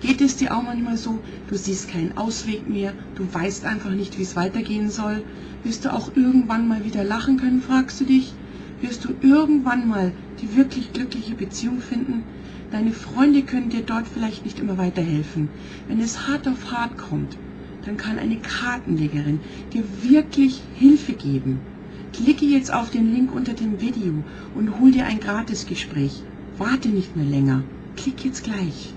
Geht es dir auch manchmal so, du siehst keinen Ausweg mehr, du weißt einfach nicht, wie es weitergehen soll? Wirst du auch irgendwann mal wieder lachen können, fragst du dich? Wirst du irgendwann mal die wirklich glückliche Beziehung finden? Deine Freunde können dir dort vielleicht nicht immer weiterhelfen. Wenn es hart auf hart kommt, dann kann eine Kartenlegerin dir wirklich Hilfe geben. Klicke jetzt auf den Link unter dem Video und hol dir ein Gratisgespräch. Warte nicht mehr länger. Klick jetzt gleich.